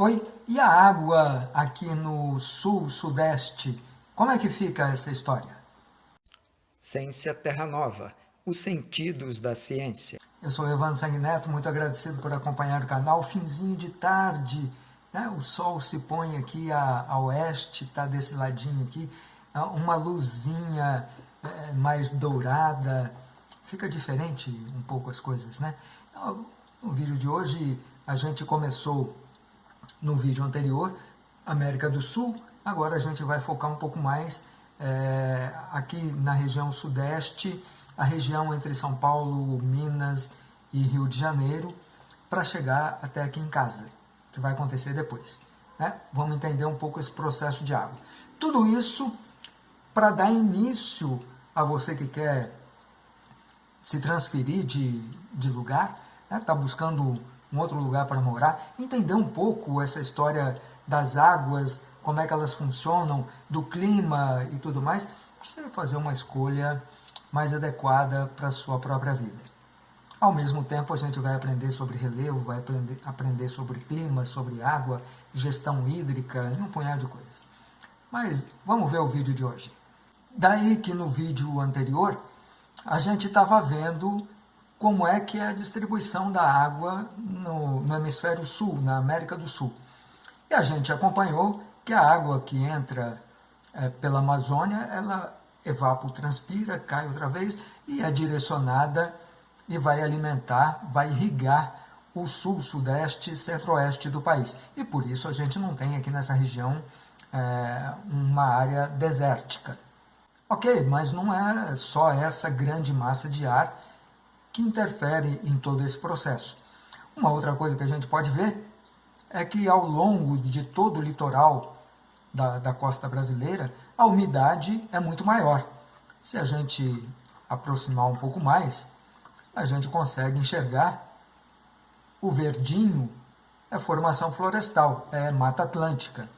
Oi, e a água aqui no sul-sudeste, como é que fica essa história? Ciência Terra Nova, os sentidos da ciência. Eu sou Evandro Sanguineto, muito agradecido por acompanhar o canal. Finzinho de tarde, né? o sol se põe aqui a, a oeste, está desse ladinho aqui, uma luzinha é, mais dourada, fica diferente um pouco as coisas, né? Então, no vídeo de hoje a gente começou no vídeo anterior, América do Sul, agora a gente vai focar um pouco mais é, aqui na região sudeste, a região entre São Paulo, Minas e Rio de Janeiro, para chegar até aqui em casa, que vai acontecer depois. Né? Vamos entender um pouco esse processo de água. Tudo isso para dar início a você que quer se transferir de, de lugar, está né? Tá buscando um outro lugar para morar, entender um pouco essa história das águas, como é que elas funcionam, do clima e tudo mais, você fazer uma escolha mais adequada para a sua própria vida. Ao mesmo tempo, a gente vai aprender sobre relevo, vai aprender, aprender sobre clima, sobre água, gestão hídrica um punhado de coisas. Mas vamos ver o vídeo de hoje. Daí que no vídeo anterior, a gente estava vendo como é que é a distribuição da água no, no hemisfério sul, na América do Sul. E a gente acompanhou que a água que entra é, pela Amazônia, ela evapotranspira, cai outra vez e é direcionada e vai alimentar, vai irrigar o sul, sudeste e centro-oeste do país. E por isso a gente não tem aqui nessa região é, uma área desértica. Ok, mas não é só essa grande massa de ar que interfere em todo esse processo. Uma outra coisa que a gente pode ver é que ao longo de todo o litoral da, da costa brasileira, a umidade é muito maior. Se a gente aproximar um pouco mais, a gente consegue enxergar o verdinho é formação florestal, é Mata Atlântica.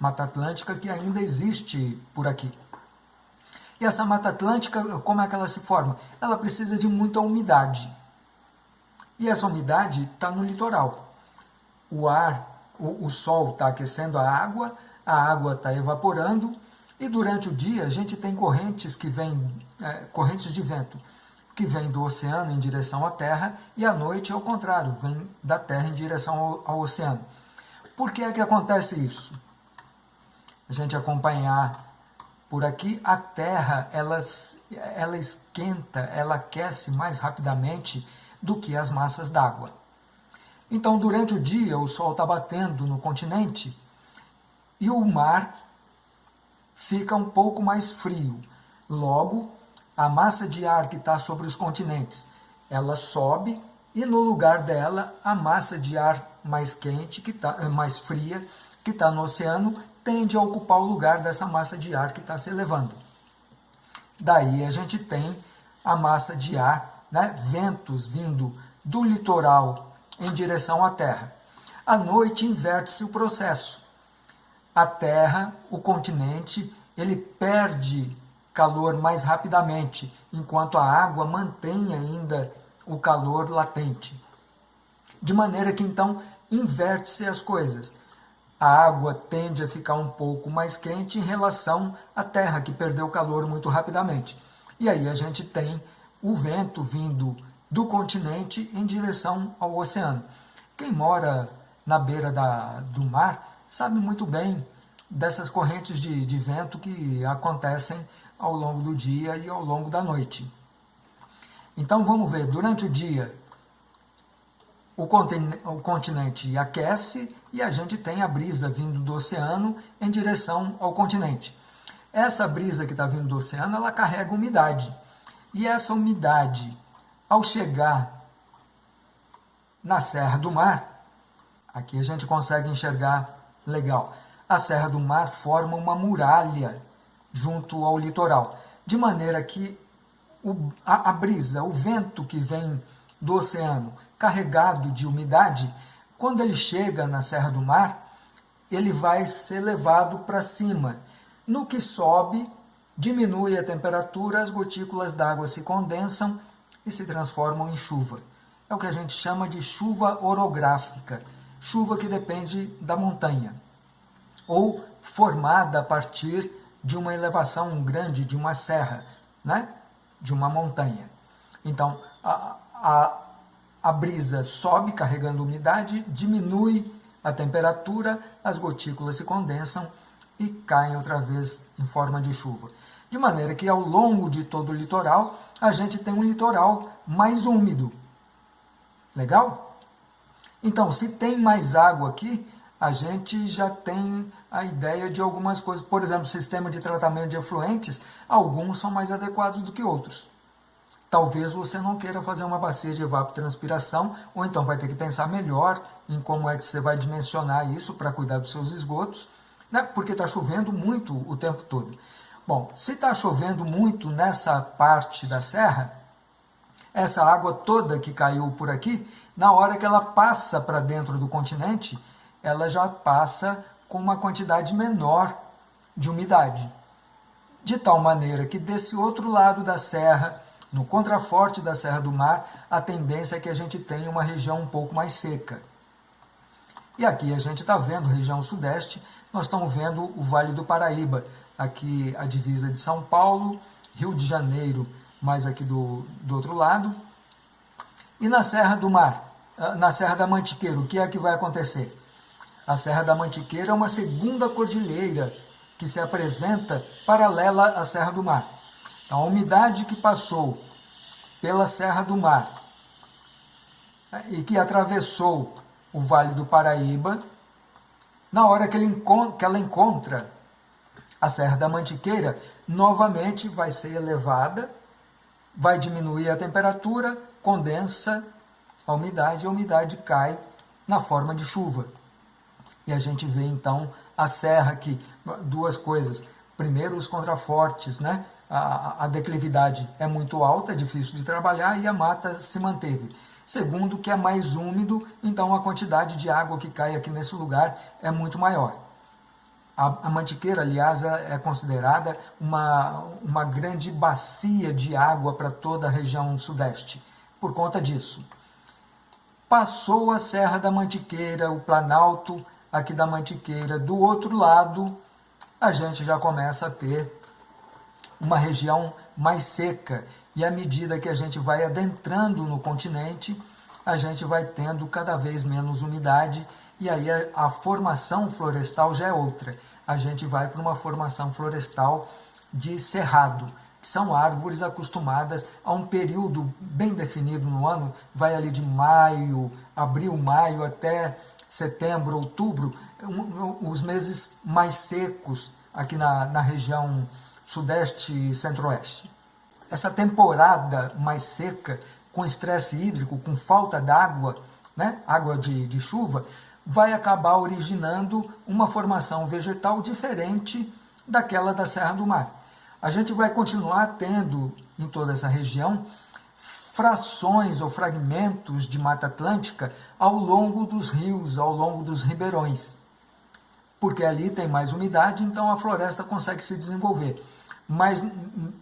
Mata Atlântica que ainda existe por aqui. E essa Mata Atlântica, como é que ela se forma? Ela precisa de muita umidade. E essa umidade está no litoral. O ar, o, o sol está aquecendo a água, a água está evaporando, e durante o dia a gente tem correntes que vêm, é, correntes de vento, que vêm do oceano em direção à Terra, e à noite, ao contrário, vem da Terra em direção ao, ao oceano. Por que é que acontece isso? A gente acompanhar por aqui, a Terra ela, ela esquenta, ela aquece mais rapidamente do que as massas d'água. Então, durante o dia, o Sol está batendo no continente e o mar fica um pouco mais frio. Logo, a massa de ar que está sobre os continentes, ela sobe e no lugar dela, a massa de ar mais quente, que tá, mais fria, que está no oceano, tende a ocupar o lugar dessa massa de ar que está se elevando. Daí a gente tem a massa de ar, né, ventos vindo do litoral em direção à Terra. À noite inverte-se o processo. A Terra, o continente, ele perde calor mais rapidamente, enquanto a água mantém ainda o calor latente. De maneira que então inverte-se as coisas a água tende a ficar um pouco mais quente em relação à terra, que perdeu calor muito rapidamente. E aí a gente tem o vento vindo do continente em direção ao oceano. Quem mora na beira da, do mar sabe muito bem dessas correntes de, de vento que acontecem ao longo do dia e ao longo da noite. Então vamos ver, durante o dia o continente aquece e a gente tem a brisa vindo do oceano em direção ao continente. Essa brisa que está vindo do oceano, ela carrega umidade. E essa umidade, ao chegar na Serra do Mar, aqui a gente consegue enxergar legal. A Serra do Mar forma uma muralha junto ao litoral, de maneira que o, a, a brisa, o vento que vem do oceano, carregado de umidade, quando ele chega na Serra do Mar, ele vai ser levado para cima. No que sobe, diminui a temperatura, as gotículas d'água se condensam e se transformam em chuva. É o que a gente chama de chuva orográfica. chuva que depende da montanha, ou formada a partir de uma elevação grande, de uma serra, né? de uma montanha. Então, a, a, a brisa sobe carregando umidade, diminui a temperatura, as gotículas se condensam e caem outra vez em forma de chuva. De maneira que ao longo de todo o litoral, a gente tem um litoral mais úmido. Legal? Então, se tem mais água aqui, a gente já tem a ideia de algumas coisas. Por exemplo, sistema de tratamento de efluentes, alguns são mais adequados do que outros. Talvez você não queira fazer uma bacia de evapotranspiração, ou então vai ter que pensar melhor em como é que você vai dimensionar isso para cuidar dos seus esgotos, né? porque está chovendo muito o tempo todo. Bom, se está chovendo muito nessa parte da serra, essa água toda que caiu por aqui, na hora que ela passa para dentro do continente, ela já passa com uma quantidade menor de umidade. De tal maneira que desse outro lado da serra, no contraforte da Serra do Mar, a tendência é que a gente tenha uma região um pouco mais seca. E aqui a gente está vendo, região sudeste, nós estamos vendo o Vale do Paraíba, aqui a divisa de São Paulo, Rio de Janeiro, mais aqui do, do outro lado. E na Serra do Mar, ah, na Serra da Mantiqueira, o que é que vai acontecer? A Serra da Mantiqueira é uma segunda cordilheira que se apresenta paralela à Serra do Mar. A umidade que passou pela Serra do Mar né, e que atravessou o Vale do Paraíba, na hora que, que ela encontra a Serra da Mantiqueira, novamente vai ser elevada, vai diminuir a temperatura, condensa a umidade e a umidade cai na forma de chuva. E a gente vê então a serra aqui, duas coisas. Primeiro, os contrafortes, né? A, a, declividade é muito alta, é difícil de trabalhar e a mata se manteve. Segundo, que é mais úmido, então a quantidade de água que cai aqui nesse lugar é muito maior. A, a Mantiqueira, aliás, é, considerada uma, uma grande bacia de água para toda a região sudeste, por conta disso. Passou a Serra da Mantiqueira, o Planalto aqui da Mantiqueira. Do outro lado, a gente já começa a ter uma região mais seca. E à medida que a gente vai adentrando no continente, a gente vai tendo cada vez menos umidade e aí a, a formação florestal já é outra. A gente vai para uma formação florestal de cerrado, que são árvores acostumadas a um período bem definido no ano, vai ali de maio, abril, maio até setembro, outubro, um, os meses mais secos aqui na, na região sudeste e centro-oeste. Essa temporada mais seca, com estresse hídrico, com falta d'água, né, água de, de chuva, vai acabar originando uma formação vegetal diferente daquela da Serra do Mar. A gente vai continuar tendo em toda essa região frações ou fragmentos de Mata Atlântica ao longo dos rios, ao longo dos ribeirões. Porque ali tem mais umidade, então a floresta consegue se desenvolver. Mas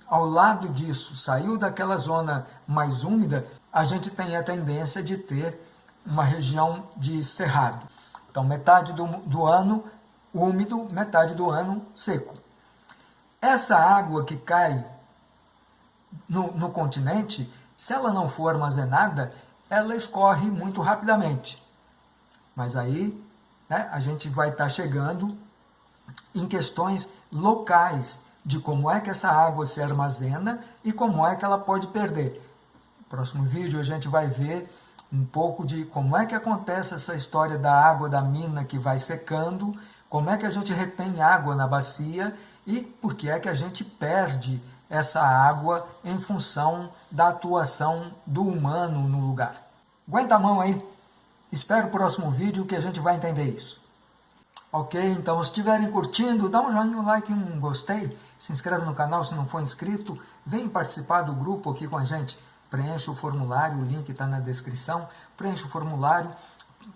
ao lado disso, saiu daquela zona mais úmida, a gente tem a tendência de ter uma região de cerrado. Então, metade do, do ano úmido, metade do ano seco. Essa água que cai no, no continente se ela não for armazenada, ela escorre muito rapidamente. Mas aí né, a gente vai estar tá chegando em questões locais de como é que essa água se armazena e como é que ela pode perder. No próximo vídeo a gente vai ver um pouco de como é que acontece essa história da água da mina que vai secando, como é que a gente retém água na bacia e por que é que a gente perde essa água em função da atuação do humano no lugar. Aguenta a mão aí. Espero o próximo vídeo que a gente vai entender isso. Ok? Então, se estiverem curtindo, dá um joinha, um like, um gostei. Se inscreve no canal se não for inscrito. Vem participar do grupo aqui com a gente. Preencha o formulário, o link está na descrição. Preencha o formulário.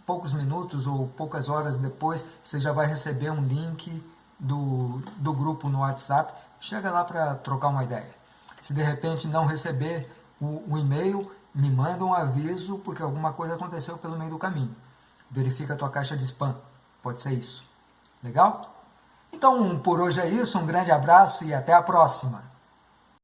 Poucos minutos ou poucas horas depois, você já vai receber um link do, do grupo no WhatsApp chega lá para trocar uma ideia. Se de repente não receber o, o e-mail, me manda um aviso porque alguma coisa aconteceu pelo meio do caminho. verifica a tua caixa de spam. Pode ser isso. Legal? Então, por hoje é isso. Um grande abraço e até a próxima.